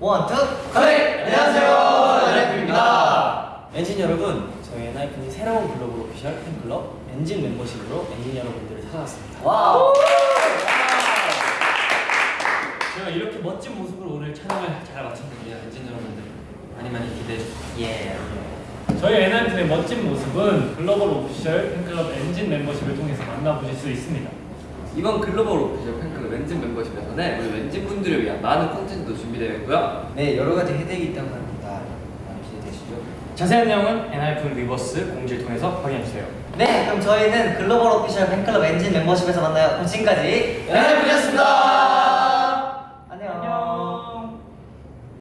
One, two, connect! 안녕하세요, 엔하이픈입니다. 엔진 여러분, 저희 엔하이픈이 새로운 글로벌 official 팬클럽 엔진 멤버십으로 엔진 여러분들을 찾아왔습니다. Wow. 제가 이렇게 멋진 모습으로 오늘 촬영을 잘 마쳤는데요, 엔진 여러분들 많이 많이 기대해 주세요. 예. 저희 엔하이픈의 멋진 모습은 글로벌 official 팬클럽 엔진 멤버십을 통해서 만나보실 수 있습니다. 이번 글로벌 official 팬클럽 엔진 멤버십에서는 우리 엔진 분들을 위한 많은 콘텐츠도 준비되어 있고요. 네, 여러 가지 혜택이 있다고 합니다. 많이 기대되시죠? 자세한 내용은 엔하이픈 위버스 공지를 통해서 확인해주세요. 네, 그럼 저희는 글로벌 official 팬클럽 엔진 멤버십에서 만나요. 그럼 지금까지 엔하이픈이었습니다.